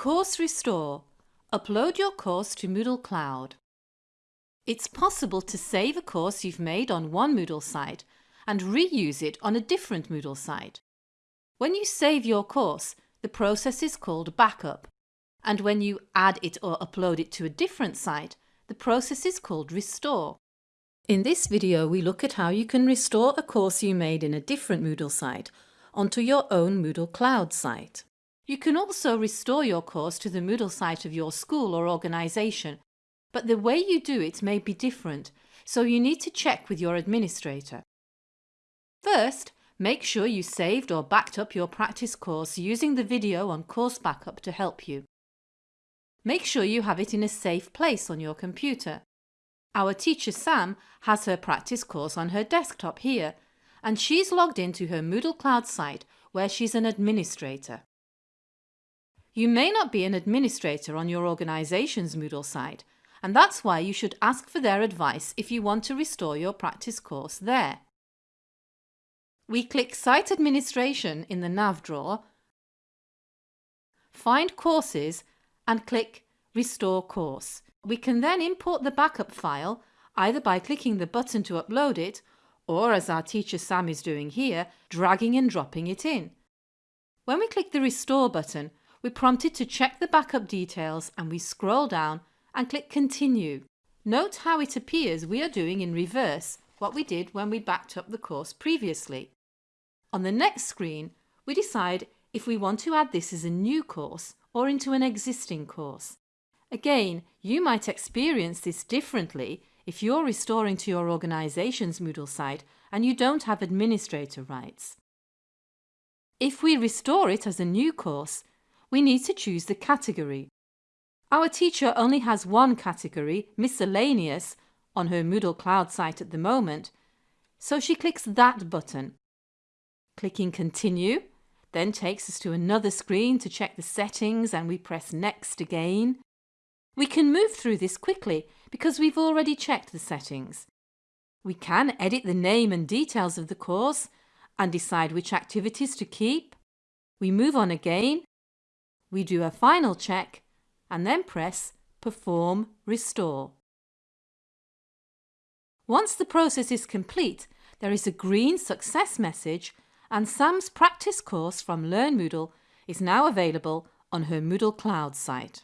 Course Restore. Upload your course to Moodle Cloud. It's possible to save a course you've made on one Moodle site and reuse it on a different Moodle site. When you save your course, the process is called backup, and when you add it or upload it to a different site, the process is called restore. In this video we look at how you can restore a course you made in a different Moodle site onto your own Moodle Cloud site. You can also restore your course to the Moodle site of your school or organisation, but the way you do it may be different, so you need to check with your administrator. First, make sure you saved or backed up your practice course using the video on Course Backup to help you. Make sure you have it in a safe place on your computer. Our teacher Sam has her practice course on her desktop here, and she's logged into her Moodle Cloud site where she's an administrator. You may not be an administrator on your organisation's Moodle site, and that's why you should ask for their advice if you want to restore your practice course there. We click Site Administration in the nav drawer, find Courses and click Restore Course. We can then import the backup file either by clicking the button to upload it or, as our teacher Sam is doing here, dragging and dropping it in. When we click the Restore button, we're prompted to check the backup details and we scroll down and click Continue. Note how it appears we are doing in reverse what we did when we backed up the course previously. On the next screen, we decide if we want to add this as a new course or into an existing course. Again, you might experience this differently if you're restoring to your organisation's Moodle site and you don't have administrator rights. If we restore it as a new course, we need to choose the category. Our teacher only has one category, Miscellaneous, on her Moodle Cloud site at the moment, so she clicks that button. Clicking Continue then takes us to another screen to check the settings and we press Next again. We can move through this quickly because we've already checked the settings. We can edit the name and details of the course and decide which activities to keep. We move on again we do a final check and then press Perform Restore. Once the process is complete, there is a green success message and Sam's practice course from Learn Moodle is now available on her Moodle Cloud site.